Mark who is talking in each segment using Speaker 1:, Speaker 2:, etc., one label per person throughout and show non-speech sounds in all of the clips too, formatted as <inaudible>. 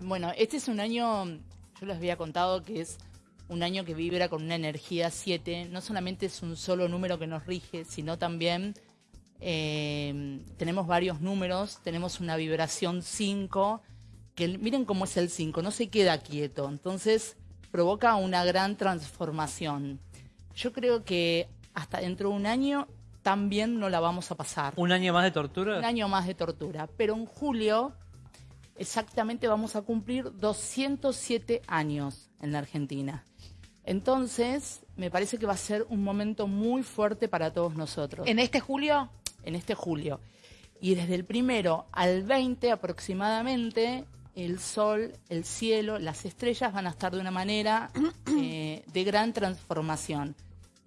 Speaker 1: Bueno, este es un año, yo les había contado que es un año que vibra con una energía 7. No solamente es un solo número que nos rige, sino también eh, tenemos varios números, tenemos una vibración 5, que miren cómo es el 5, no se queda quieto, entonces provoca una gran transformación. Yo creo que hasta dentro de un año también no la vamos a pasar.
Speaker 2: ¿Un año más de tortura?
Speaker 1: Un año más de tortura, pero en julio exactamente vamos a cumplir 207 años en la Argentina. Entonces, me parece que va a ser un momento muy fuerte para todos nosotros.
Speaker 3: ¿En este julio?
Speaker 1: En este julio. Y desde el primero al 20 aproximadamente, el sol, el cielo, las estrellas van a estar de una manera <clears throat> eh, de gran transformación.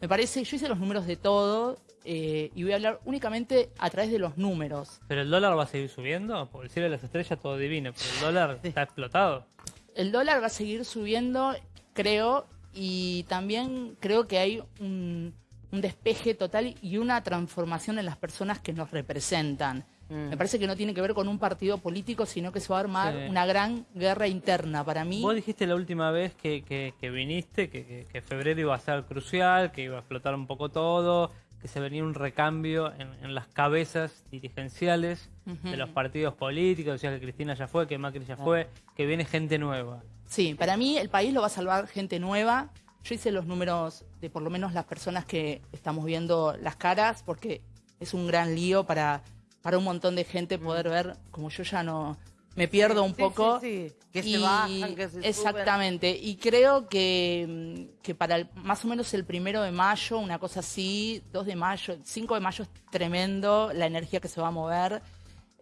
Speaker 1: Me parece, yo hice los números de todo eh, y voy a hablar únicamente a través de los números.
Speaker 2: ¿Pero el dólar va a seguir subiendo? Por el cielo de las estrellas todo divino, pero el dólar está explotado.
Speaker 1: El dólar va a seguir subiendo, creo, y también creo que hay un, despeje total y una transformación en las personas que nos representan. Mm. Me parece que no tiene que ver con un partido político, sino que se va a armar una gran guerra interna para mí.
Speaker 2: Vos dijiste la última vez que, viniste que, que, febrero iba a ser crucial, que iba a explotar un poco todo, que se venía un recambio en, las cabezas dirigenciales de los partidos políticos, decías que Cristina ya fue, que Macri ya fue, que viene gente nueva.
Speaker 1: Sí, para mí el país lo va a salvar gente nueva. Yo hice los números de por lo menos las personas que estamos viendo las caras, porque es un gran lío para, para un montón de gente poder ver, como yo ya no, me pierdo un poco.
Speaker 3: Sí, sí, Que se bajan, que se
Speaker 1: Exactamente. Y creo que, que para más o menos el primero de mayo, una cosa así, 2 de mayo, 5 de mayo es tremendo la energía que se va a mover.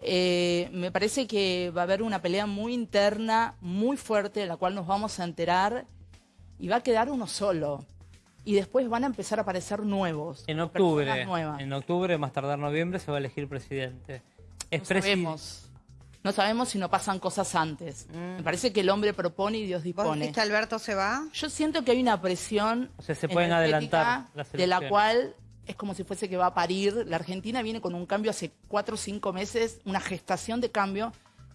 Speaker 1: Eh, me parece que va a haber una pelea muy interna, muy fuerte, de la cual nos vamos a enterar y va a quedar uno solo. Y después van a empezar a aparecer nuevos.
Speaker 2: En octubre, en octubre, más tardar noviembre, se va a elegir presidente.
Speaker 1: Es no sabemos si no pasan cosas antes. Mm. Me parece que el hombre propone y Dios dispone.
Speaker 3: ¿Vos Alberto se va?
Speaker 1: Yo siento que hay una presión
Speaker 2: o sea, se pueden adelantar
Speaker 1: de la cual es como si fuese que va a parir. La Argentina viene con un cambio hace cuatro o cinco meses, una gestación de cambio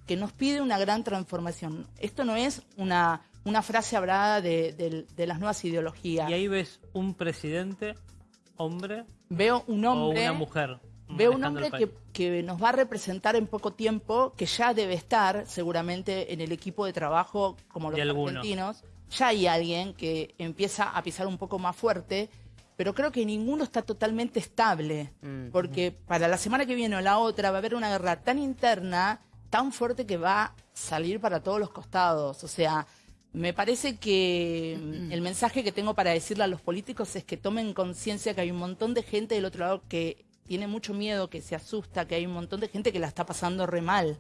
Speaker 1: que nos pide una gran transformación. Esto no es una, una frase hablada de, de las nuevas ideologías.
Speaker 2: Y ahí ves un presidente, hombre,
Speaker 1: Veo un hombre,
Speaker 2: o una mujer.
Speaker 1: Veo un hombre que, nos va a representar en poco tiempo, que ya debe estar seguramente en el equipo de trabajo como los argentinos. Ya hay alguien que empieza a pisar un poco más fuerte, pero creo que ninguno está totalmente estable, mm, porque para la semana que viene o la otra va a haber una guerra tan interna, tan fuerte que va a salir para todos los costados. O sea, me parece que mm, el mensaje que tengo para decirle a los políticos es que tomen conciencia que hay un montón de gente del otro lado que tiene mucho miedo, que se asusta, que hay un montón de gente que la está pasando re mal.